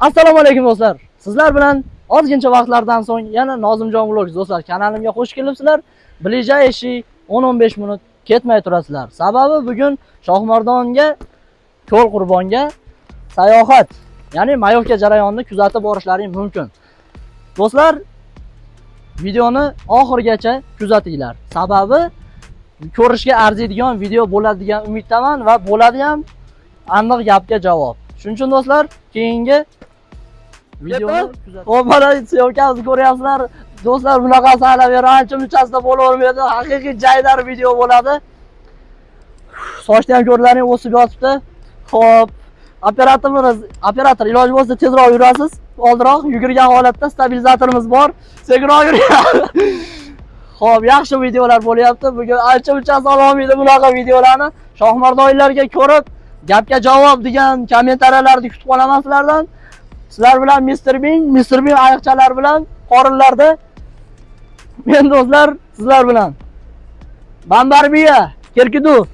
Assalomu alaykum do'stlar. Sizlar bilan ozgincha vaqtlardan so'ng yana Nozimjon vlog do'stlar kanalimga xush kelibsizlar. Ближайший 10-15 minut ketmay turasizlar. Sababi bugun Shohmardonga ko'l qurbonga sayohat, ya'ni mayovka jarayonini kuzatib borishlaring mumkin. Do'stlar, videoni oxirigacha kuzatinglar. Sababi ko'rishga arziydigan video bo'ladi degan umiddaman va bo'ladi ham aniq gapga javob. Shuning uchun do'stlar, keyingi mana syomkamizni ko'ryapsizlar. Do'stlar, bunaqasi hali beri ancha munchasida bo'lavermaydi. Haqiqiy jaydar video bo'ladi. Sochni ham ko'rlaring o'sib yotibdi. Xo'p, operatorimiz, operator iloji bo'lsa tezroq yurasiz. Oldinroq yugurgan holatda stabilizatorimiz bor. Sekinroq yuring. Xo'p, yaxshi videolar bo'lyapti. Bugun ancha munchasi olmaydi bunaqa videolarni. Shohmardoylarga ko'rib, gapga javob degan kommentariyalarni kutib qolaman sizlardan. Sizlar bilan Mr. Bing, Mr. Bing ayiqchalar bilan qorinlarda. Men do'stlar, sizlar bilan. Bambarbiya, Kerkidu.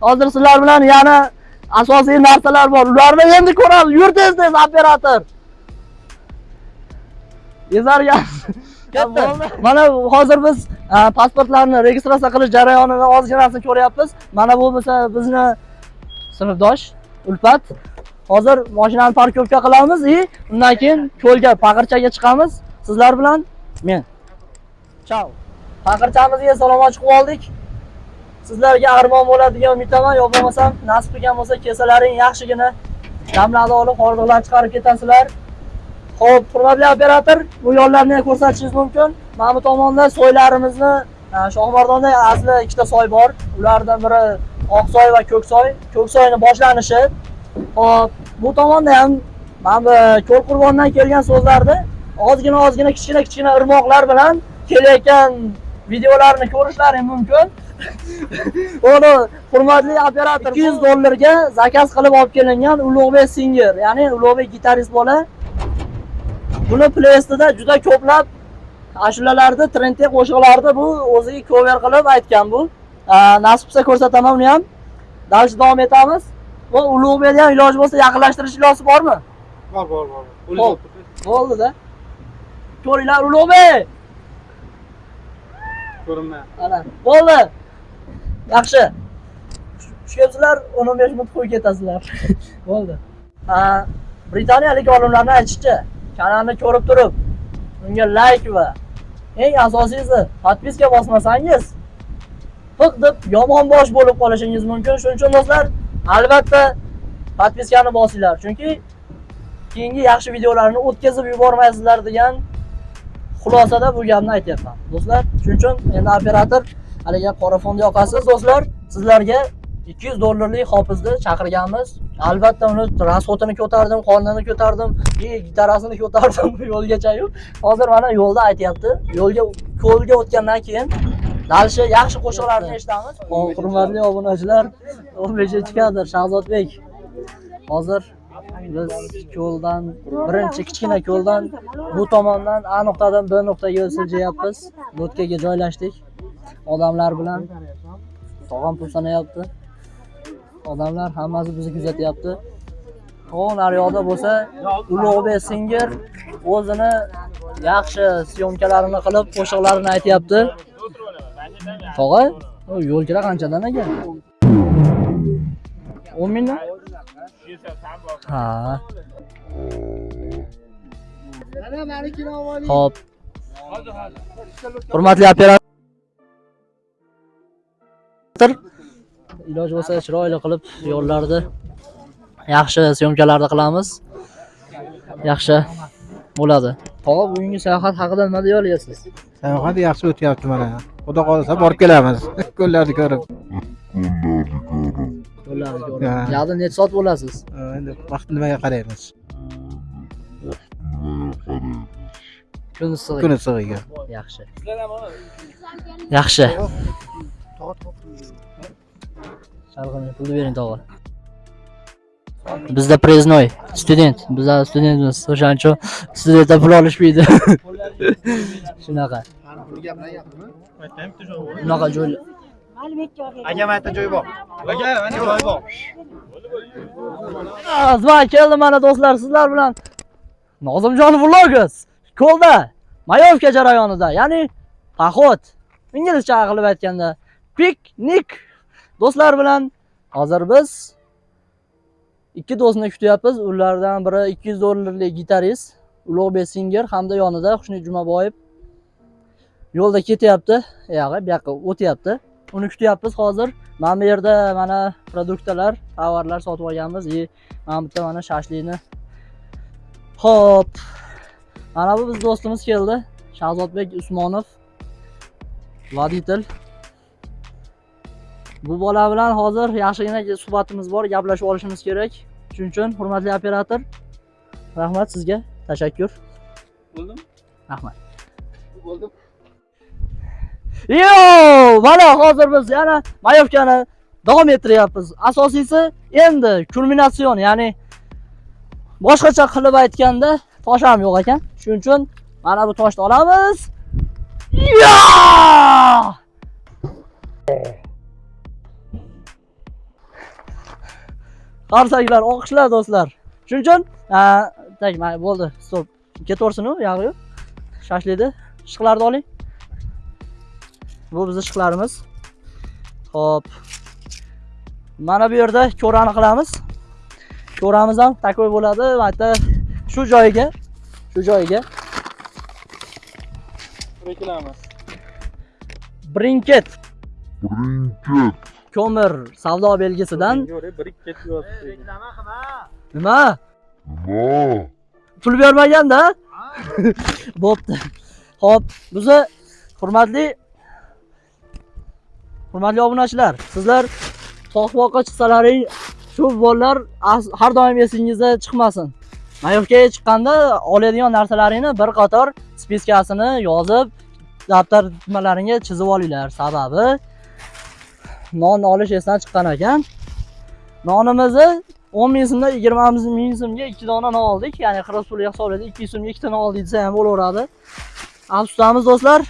Hozir sizlar bilan yana asosiy narsalar bor. Ularni endi ko'ramiz. Yur tez-tez operator. Yezargan. Mana hozir biz e, pasportlarni registratsiya qilish jarayonini ozginasini ko'ryapmiz. Mana bu bo'lsa bizni sinfdosh Ulfat. Hozir mashinani parkovka qilamiz и undan keyin ko'lga paqirchaga chiqamiz. Sizlar bilan men. Chao. Paqirchamizga salom chiqib oldik. Sizlarga armon bo'ladigan degan umiddaman. Yo bo'lmasam nasib qilgan bo'lsa kesalaring yaxshigina damlarni olib hordiqlarni chiqarib ketasizlar. Xo'p, hurmatli operator, bu yo'llarni ko'rsatishingiz mumkin. Mana bu tomonda soylarimizni, Shohmardonda asli ikkita soy bor. Ulardan biri Oqsoy va Ko'ksoy. Ko'ksoyning boshlanishi. Hop, bu tomonda ham mana bu ko'l qurbondan kelgan so'zlarni ozgina ozgina kichkina kichkina irmoqlar bilan kelayotgan videolarni ko'rishlaring mumkin. Uni hurmatli operator 200 dollarga zakaz qilib olib kelingan Ulug'bek Singer, ya'ni Ulug'bek gitarist bola. Buni Playstda juda ko'plab ashulalarni, trendga qo'shiqlarni bu o'ziga cover qilib aytgan bu. Nasib bo'lsa ko'rsataman uni ham. Davom etamiz. Va Ulug'bekni ham iloji bo'lsa yaqinlashtirish iloji bormi? Bor, bor, bor. Hop. Bo'ldi-da. Ko'ringlar Ulug'bek. Ko'rinmayapti. Ana, bo'ldi. Yaxshi. Tushibsizlar, 15 minut qo'yib ketasizlar. bo'ldi. Ha, Britaniyalik olimlarning aytishicha, kanalni ko'rib turib, unga like va eng asosiysi podpiska bosmasangiz, piq deb yomon bosh bo'lib qolishingiz mumkin. Shuning uchun do'stlar, albatta podpiskani bosinglar, chunki keyingi yaxshi videolarni o'tkazib yubormaysizlar degan xulosada bu gapni aytyapman. Do'stlar, shuning uchun endi operator haligi qora fond yoqasiz do'stlar, sizlarga 200 dollarlik hofizni chaqirganmiz. Albatta uni transportini ko'tardim, qornini ko'tardim, и gitarasini ko'tardim yo'lgachayu Hozir mana yo'lda aytyapti. Yo'lga ko'lga o'tgandan keyin dalishi yaxshi qo'shiqlarni eshitamiz. Hurmatli obunachilar, 15-kadr Shahzodbek. Hozir biz ko'ldan birinchi kichkina ko'ldan bu tomondan A nuqtadan B nuqtaga siljayapmiz. Lotkaga joylashdik. Odamlar bilan tog'am pul sanayapti. Odamlar hammasi bizni kuzatyapti. Xo'p, naryoqda bo'lsa Ulug'bek Singer o'zini yaxshi syomkalarini qilib, qo'shiqlarini aytyapti. Tog'a, yo'lkira qanchadan ekan? 10 mingdan? Ha. Xo'p. Hurmatli operator iloji bo'lsa chiroyli qilib yo'llarni yaxshi syomkalarni qilamiz. Yaxshi bo'ladi. Tog'a bugungi sayohat haqida nima deya olasiz Sayohat yaxshi o'tyapti mana. Xudo qolsa borib kelamiz. Ko'llarni ko'rib. Yo'llarni ko'rib. Yoqda necha soat bo'lasiz? Endi vaqt nimaga qaraymiz? Kun issiq. Kun issig'iga. Yaxshi. Yaxshi. Sharqini pulni bering tog'a. Bizda preznoy, student, bizlar studentmiz. O'shaning uchun studentlar pul olishmaydi. Shunaqa. Bunaqa joy. Aka mana joy bor. Aka mana joy bor. Va keldi mana do'stlar, sizlar bilan Nozimjon Vlogs ko'lda Mayovka jarayonida, ya'ni pahot, inglizcha qilib aytganda piknik do'stlar bilan hozir biz ikki do'stni kutyapmiz. Ulardan biri 200 dollarlik gitarist Ulug'bek Singer hamda yonida xushnid Jumaboyev yo'lda ketyapti, uyog'i bu yoqqa o'tyapti. Uni kutyapmiz hozir. Mana bu yerda mana produktlar, tovarlar sotib olganmiz. И mana bu yerda mana shashlikni. Xo'p. Mana bu biz do'stimiz keldi. Shahzodbek Usmonov. Voditel. Bu bola bilan hozir yaxshigina suhbatimiz bor, gaplashib olishimiz kerak. Shuning uchun hurmatli operator, rahmat sizga. Tashakkur. Bo'ldim. Rahmat. Bo'ldim. Yo, mana hozir biz yana Mayovkani davom ettiryapmiz. Asosiysi endi kulminatsion, ya'ni boshqacha qilib aytganda tosh ham yo'q ekan. Shuning uchun mana bu toshni olamiz. Yo! Qarsaklar, o'qishlar do'stlar. Shuning uchun, tak, mana bo'ldi, stop. Ketaversin u, yog'i yo'q. Shashlikni, ishqlarni oling. Bu bizni ishqlarimiz. Xo'p. Mana bu yerda ko'rani qilamiz. Ko'ramiz ham takoy bo'ladi. Mana shu joyiga, shu joyiga Reklama. brinket ko'mir savdo belgisidan birik ketyapti. Reklama qilma. nima? No. Pul bermaganda? Bo'pti. Xo'p, bizni hurmatli hurmatli obunachilar, sizlar tog' chiqsalaring shu bolalar as- har doim esingizda chiqmasin. Mayovkaga chiqqanda oladigan narsalaringni bir qator spiskasini yozib, daftar nimalaringga chizib olinglar. Sababi non olish esdan chiqqan ekan. Nonimizni 10 ming so'mdan 20 ming so'mga 2 dona non oldik. Ya'ni qirq pulga ikki 200 so'mga 2 non oldik desa ham bo'laveradi. Afsusdamiz do'stlar.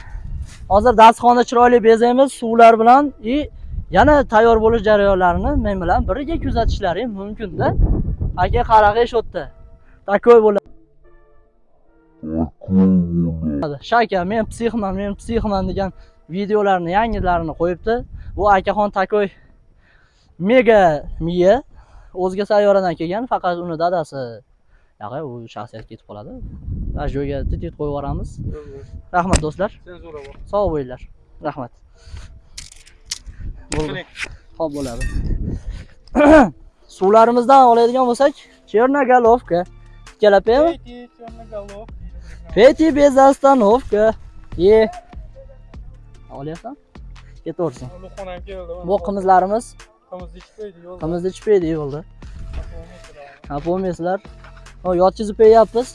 Hozir dasturxonni chiroyli bezaymiz suvlar bilan и yana tayyor bo'lish jarayonlarini men bilan birga kuzatishlaring mumkin-da. Aka qaraqa ish yerda Takoy bo'ladi. Shaka, men psixman, men psixman degan videolarni yangilarini qo'yibdi. Bu akaxon Takoy mega miya o'zga sayyoradan kelgan, faqat uni dadasi Yog'i, u shaxsiyat ketib qoladi. Radioga tit qo'yib yuboramiz. Rahmat do'stlar. Senzura bor. Sog' bo'linglar. Rahmat. Bo'ldi. Xo'p bo'ladi. Suvlarimizdan oladigan bo'lsak. Kelapemi? Peti, черный голов. Peti без остановка. Ye. Olyapsan? Ketaversin. Ulug'xonam keldi. Bu qimizlarimiz qimizni ichmaydi yo'lda. qimizni ichmaydi yo'lda. Ha, bo'lmaysizlar. Yotqizib qo'yyapmiz.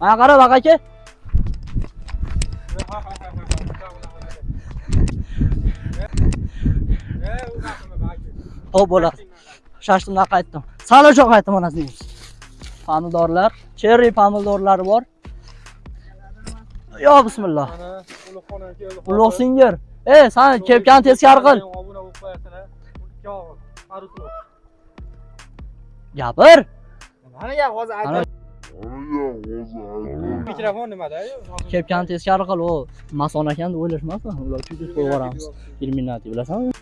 Mana qara baq aka. Xo'p bo'ladi. Shashtimdan qaytdim. Salojon qaytdim onasining. Pomidorlar, cherry pomidorlari bor. Yo bismillah. Ulug' singir. Ey, san kepkani teskari qil. Gapir. Mana hozir aytdim. Mikrofon nimada? kepkani teskari qil, u mason ekan deb o'ylashmasin. Ular tutib qo'yib yuboramiz. Illuminati bilasanmi?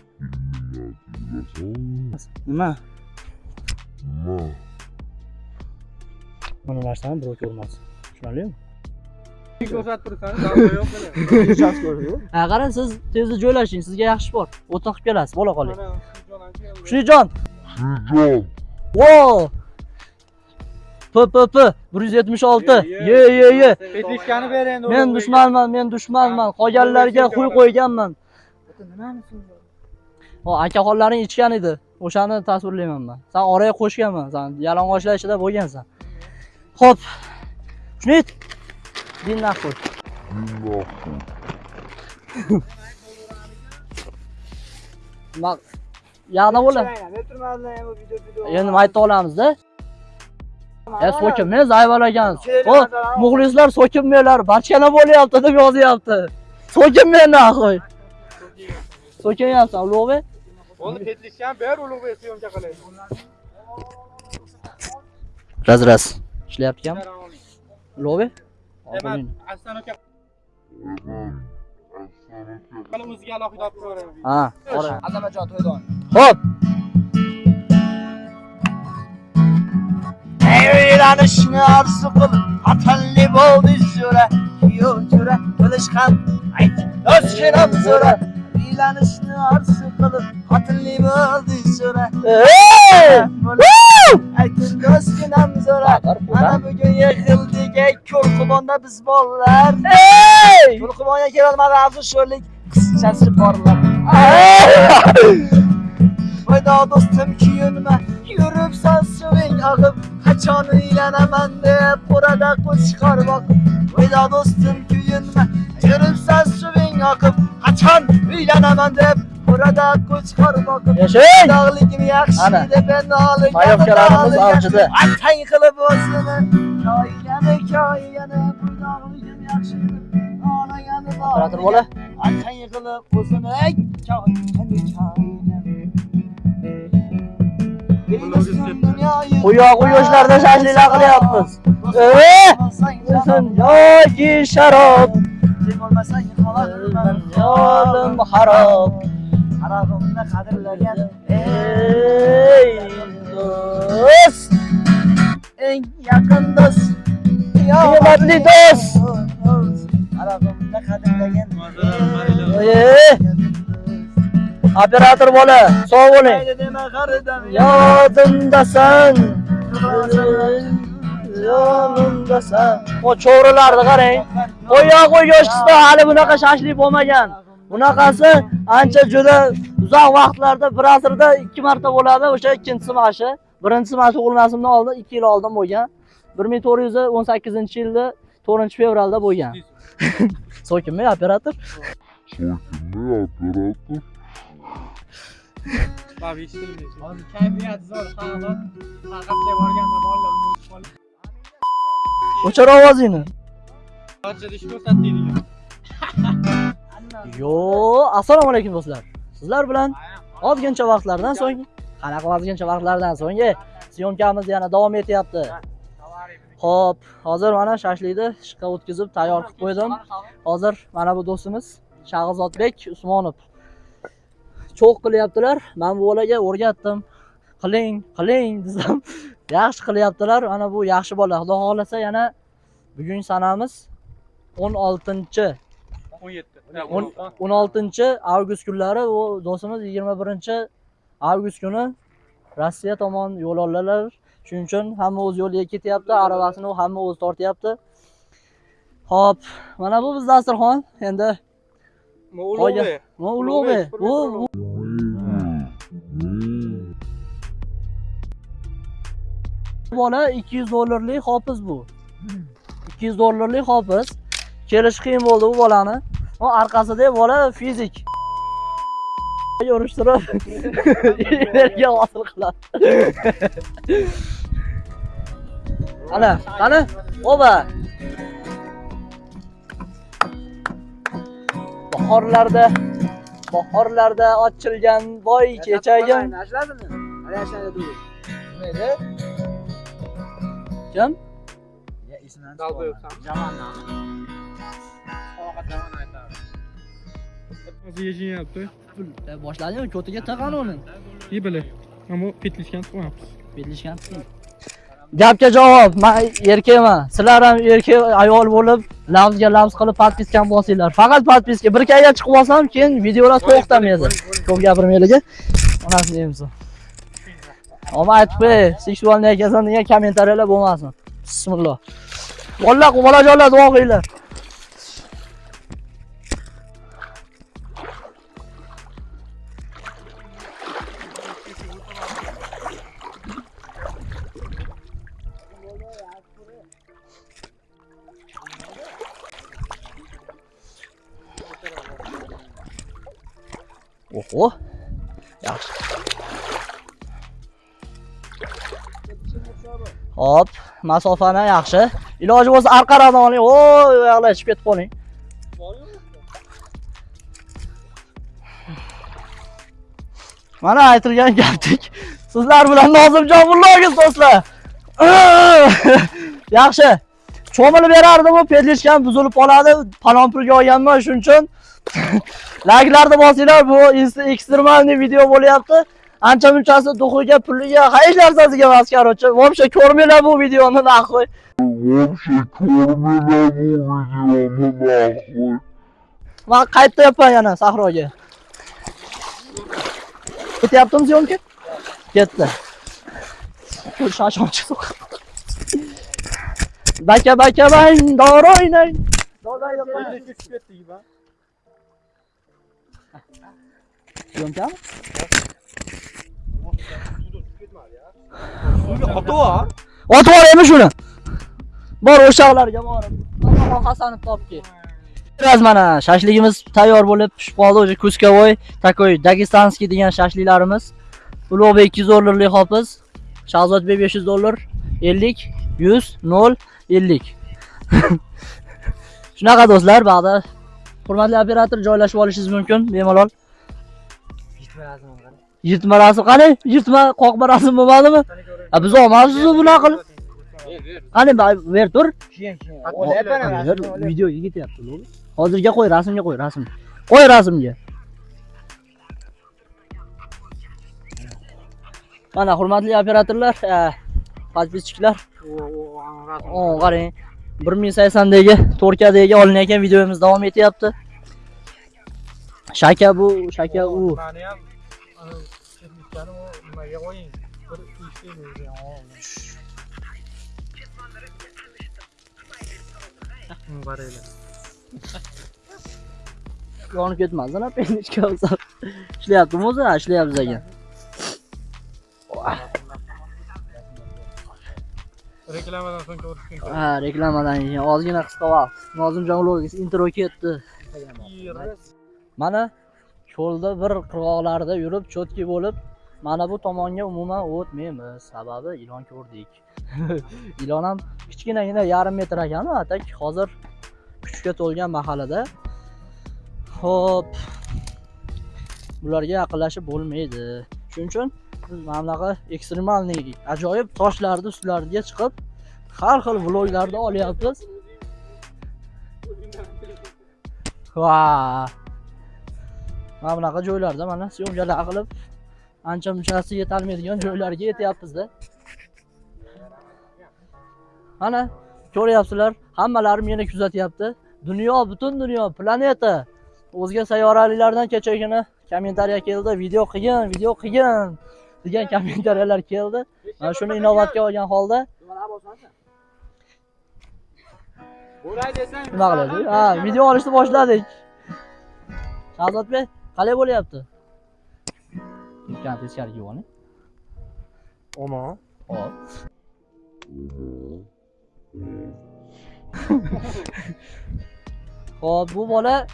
Nima? Mana narsani birov ko'rmasin. Tushunarlimi? Ko'rsatib mana. Ha, qarang, siz tezda joylashing, sizga yaxshi bor. O'tin qilib kelasiz, bo'la qoling. Keldi. Xushnijon. Vo! P P P 176. Ye ye ye. Petlishkani ber endi. Men dushmanman, men dushmanman. Qolganlarga qo'y qo'yganman. O, akaxonlaring ichgan edi. O'shani tasvirlayman men. Sen oraga qo'shganman, sen yalang'ochlar ichida bo'lgansan. Xo'p. Xushnud. Din naqul. Mak yana bo'ladi. Endi maytda olamiz-da. Ya so'kinmaysiz, ayvalagan. O, muxlislar so'kinmanglar, barchana bo'lyapti deb yozyapti. So'kinmayman axoy. So'kinyapsan, Ulug'bek. Bo'ldi, petlishkan ber ulug'bek syomka qilaylik. raz raz ishlayapti ekan lobe Demak, Aslan aka qani o'ziga alohida olib ko'raman. ha qora Azamajon to'ydan. Hop. Uylanishni orzu qilib xatarli bo'ldi so'ra kuyov jo'ra bo'lish ham ayt do'stginam so'ra uylanishni orzu qilib xatarli bo'ldi so'ra Erkindo'z günamiz olar. Ana bugün bugun yig'ildik Ko'lqubonda biz bolalar. Ey! Ko'lqubonga kelolmadi afsusho'rlik qizchasi porlar. Foyda do'stim kuyunma, yuribsan suving oqib, qachon uylanaman deb qo'rada qo'l chiqar boqib. Foyda do'stim kuyunma, yuribsan suving oqib, qachon uylanaman deb Burada kuş kormak. Yaşayın. Dağlıkim yakşıydı ben dağlı. Mayokkararımız avcıdı. Ay kılıp olsun. Kaynanı kaynanı bu dağlıkim yakşıydı. Ağlayanı dağlıkim. Operatör bola. Ay kılıp olsun. Kaynanı kaynanı. Quyoq yoshlarda shashlilar qilyapmiz. Yoki sharob. Yolim harob. Harog'imni qadrlagan Ey do'st, eng yaqin do'st qiymatli do'st. Harog'imni qadrlagan operator bola, sog' bo'ling. Yodimdasan. Yonimdasan. Cho'rilarni qarang. Qo'ya qo'y yoshda hali bunaqa shashlik bo'lmagan. Bunaqasi ancha juda uzoq vaqtlarda bir asrda ikki marta bo'ladi. O'sha ikkinchisi mashi. Birinchisi mana tug'ilmasimdan oldin 2 yil oldin bo'lgan. 1418-yilda 4-fevralda bo'lgan. So'kinmi operator? So'kinmi operator? Bab eshitilmaydi. Hozir kayfiyat zo'r, xalq faqatcha borganda bolalar. O'chir ovozingni. Barcha ish ko'rsatdingiz. Yo, assalomu alaykum do'stlar. Sizlar bilan ozgincha vaqtlardan so'ng, qanaqa ozgincha vaqtlardan so'ng syomkamiz yana davom etyapti. Xo'p, hozir mana shashlikni ishqa o'tkazib tayyor qilib qo'ydim. Hozir mana bu do'stimiz Shahzodbek Usmonov cho'q qilyaptilar. Men bu bolaga o'rgatdim. Qiling, qiling desam, yaxshi qilyaptilar. Mana bu yaxshi bola. Xudo xolasa yana bugun sanamiz 16 17. 16 avgust kunlari u do'stimiz 21 avgust kuni Rossiya tomon yo'l oldilar. Shuning uchun hamma o'z yo'liga ketyapti, aravasini hamma o'zi tortyapti. Xo'p, mana bu biz dasturxon. Endi Ulug'bek. ulug'bek. Bu- bola 200 dollarlik hofiz bu. 200 dollarlik hofiz. Kelish qiyin bo'ldi bu bolani. O orqasida bola fizik. Yorishtirib yerga hosil qiladi. Ana, qani? Oba. Bahorlarda bahorlarda ochilgan boy kechagim. Kim? Dalboyobsan. Faqat aytadi. Hozir yeshinyapti. Boshladingmi? Ko'tiga taqan uni. Yibili. Ammo petlishgan chiqmayapmiz. Belishgan. Gapga javob. Men erkakman. Sizlar ham erkak ayol bo'lib, lavzga lavz qilib podpiskani bosinglar. Faqat podpiska. Bir kayga chiqib olsam, keyin videolar to'xtamaydi. Ko'p gapirmaylik. Onasi deymiz. Ama aytib qo'y, seksualniy degan kommentariyalar bo'lmasin. Bismillah. Bolalar, bolajonlar duo qilinglar. Oho. Yaxshi. Hop, masofani yaxshi. Iloji bo'lsa arqaroqdan oling. O, yoqlar chiqib ketib qoling. Mana aytilgan gapdek. Sizlar bilan Nozimjon vlogi do'stlar. yaxshi cho'milib berardimu pedlishkam buzilib qoladi palon pulga olganman shuning uchun layklarni bosinglar bu ekstremalniy video bo'lyapti. Ancha munchasi duxiga puliga hech narsasiga emas короче вообще ko'rmanglar bu videoni nahvoy Вообще ko'rmanglar bu videoni nahvoy. man qaytyapman yana sahroga. Ketyaptimi syomka ketdi. Shoshonchi baka baka bang dori o'ynang syomkami otib yuboraymi shuni bor o'shalarga borib Alloh hasanov topki Biraz mana shashligimiz tayyor bo'lib pishib qoldi уже kuskovoy takoy dagestanskiy degan shashliklarimiz ulug'bek 200 dollarlik hopiz shahzodbek 500 dollar 50 100 0 50 shunaqa do'stlar ba'da hurmatli operator joylashib olishingiz mumkin bemalol yirtma rasm qani yirtma qoqma rasm bo'lmadimi a biz olmabmiz bunaqa qilib qani ber tur Ver, videoga ketyapti lo'li. hozirga qo'y rasmga qo'y rasm qo'y rasmga mana hurmatli operatorlar eh, подписчиklar o qarang 1080dagi 4Kdagi olinayotgan videomiz davom etyapti shaka bu shaka u. Mani ham nimaga qo'ying. Bir yonib ketmasdan apendishka olsa ishlayaptimi o'zi? Ishlayapmiz ekan Reklamadan so'ng ko'rishgan. ha reklamadan keyin ozgina qisqa vaqt. Nozimjon ulug'bek intro ketdi mana cho'lda bir qirg'oqlarda yurib cho'tki bo'lib mana bu tomonga umuman o'tmaymiz. Sababi ilon ko'rdik. Ilon ham kichkinagina yarim metr ekan atak hozir kuchga to'lgan mahallada. Ho'p bularga yaqinlashib bo'lmaydi. Shuning uchun biz mana bunaqa ekstremalniy ajoyib toshlarni ustlariga chiqib har xil vloglarni olyapmiz. Va mana bunaqa joylarda mana syomkalar qilib ancha munchasi yetolmaydigan joylarga yetyapmizda. Mana ko'ryapsizlar hammalari meni kuzatyapti. Dunyo butun dunyo planeta. O'zga sayyoraliklardan kechagina kommentariya keldi video qilgin video qilgin degan kommentariyalar keldi. Mana shuni inobatga olgan holda. Nima qiladi ha video olishni boshladik. Shahzodbek qalay bo'lyapti Ikkani teskariga yuboring Oma. hop Xo'p, bu bola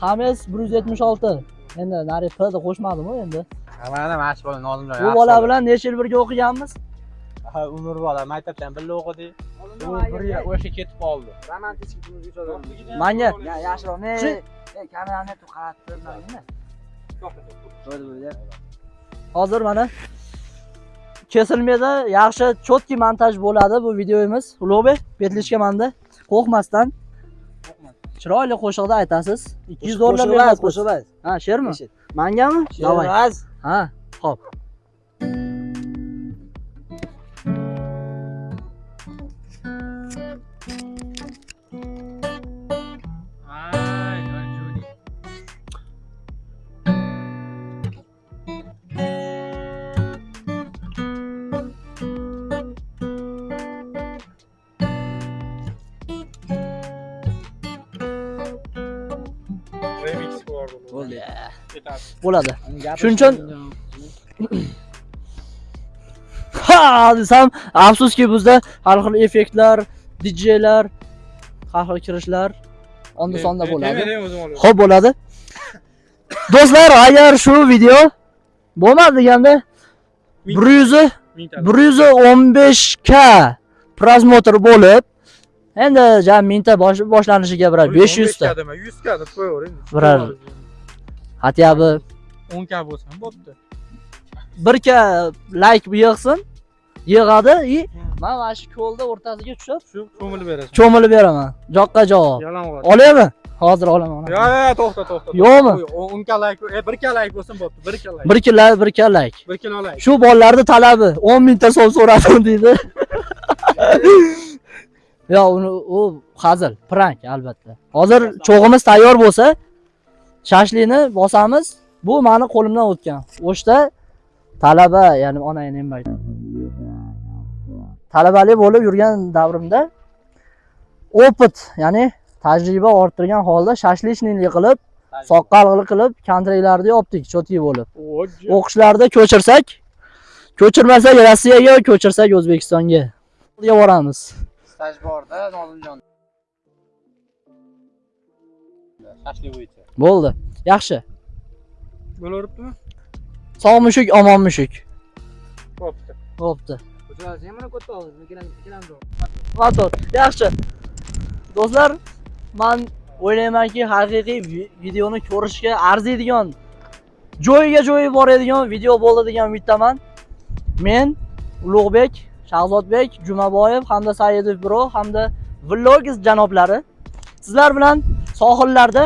Hames 176. Endi nari P deb qo'shmadimi endi? Mana mashq bola Nozimjon. Bu bola bilan necha yil birga o'qiganmiz? ha umr bola maktabdan birga o'qidik. U bir yil o'sha ketib qoldi. Manga Ya yaxshiroq ne Shu- kamerani tu qaratdim hozir mana kesilmaydi, yaxshi chotki montaj bo'ladi bu videomiz. Ulug'bek, petlishga manda qo'rqmasdan chiroyli qo'shiqda aytasiz. 200 dollar beradi qo'shiq. Ha, she'rmi? Mangami? Davay. Ha, hop. Bo'ladi. Shuning uchun ha desam afsuski bizda har xil effektlar, DJlar, har xil kirishlar onda sonda bo'ladi. Xo'p bo'ladi. Do'stlar, agar shu video bo'lmadi deganda 100 Mingta. 115 k prasmotr bo'lib, endi jam mingta bosh- boshlanishiga birar 500 ta. 100 ka deb qo'yavering. Hatya 10 ka bo'lsa ham bo'pti. 1 k like yig'sin, yig'adi и man mana shu ko'lni o'rtasiga tushib Shu ko'milib berasiz. cho'milib beraman joqqa javob Yalang'och. olaymi hozir olaman Yo, yo, to'xta, to'xta. Yo'qmi? O'n kalak, e, bir kalak bo'lsin bo'pti, bir kalak. bir kilo bir kallak Bir kilo olay. shu bolalarni talabi 10 mingta so'm so'radim deydi yo uni u hazil prank albatta hozir cho'g'imiz tayyor bo'lsa shashlikni bosamiz bu mani qo'limdan o'tgan. O'shda talaba ya'ni onang nima talabalik bo'lib yurgan davrimda opit ya'ni tajriba orttirgan holda shashlichnilik qilib soqqalg'ili qilib kontraklarni yopdik cho'tki bo'lib. O'qishlarda ko'chirsak ko'chirmasak rossiyaga ko'chirsak o'zbekistonga. Ga boramiz. Staj borda Nozimjon. Bo'ldi. Yaxshi Bo'laveribdimi? sog' mushuk omon mushuk. Bo'pti. bo'pti. Yaxshi. Do'stlar man o'ylaymanki haqiqiy vi- videoni ko'rishga arziydigan joyiga joyi boradigan video bo'ldi degan umiddaman. Men ulug'bek shahzodbek jumaboyev hamda saidov bro hamda vlogis janoblari sizlar bilan sohillarda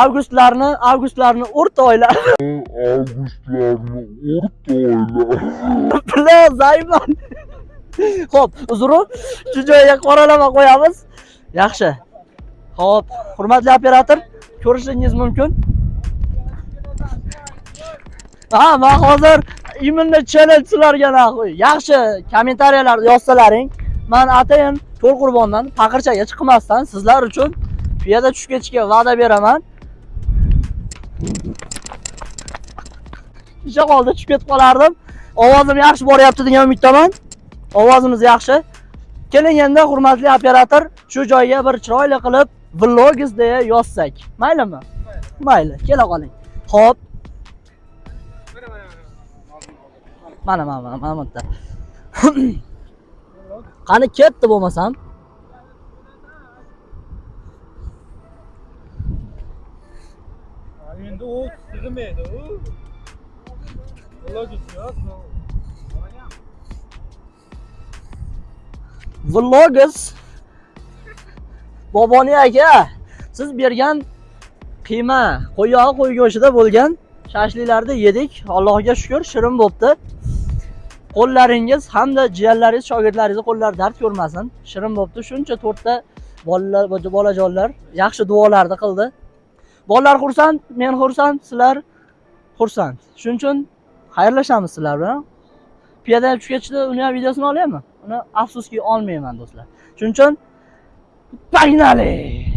avgustlarni avgustlarni o'rta oylar. Avgustlarni o'rta oylar. bilan zaifman ho'p uzru shu joyiga qoralama qo'yamiz. Yaxshi. Ho'p hurmatli operator ko'rishingiz mumkin. Ha man hozir именно challenge sizlarga nahoy yaxshi kommentariyalarda yozsalaring. Man atayin to'l qurbondan paqirchaga chiqmasdan sizlar uchun piyoda tushib ketishga va'da beraman isha qoldi tushib ketib qolardim. Ovozim yaxshi boryapti degan umiddaman ovozimiz yaxshi. Keling endi hurmatli operator shu joyga bir chiroyli qilib vlogis deya yozsak maylimi? Mayli. Kela qoling. Ho'p mana mana mana mana bu yerda qani ketdi bo'lmasam? Endi u sig'maydi u. Vlogis boboni aka siz bergan qiyma qo'yog'i qo'y go'shtida bo'lgan shashliklarni yedik. Allohga shukur shirin bo'libdi. Qo'llaringiz hamda jiyanlaringiz shogirdlaringizni qo'llari dard ko'rmasin. Shirin bo'libdi. Shuncha to'rtta bolalar bolajonlar yaxshi duolarni qildi. Bolalar xursand men xursand sizlar xursand. Shuning uchun xayrlashamiz sizlar bilan piyoda tushib ketishdi uni ham videosini olyapman uni afsuski olmayman do'stlar. Shuning uchun погнали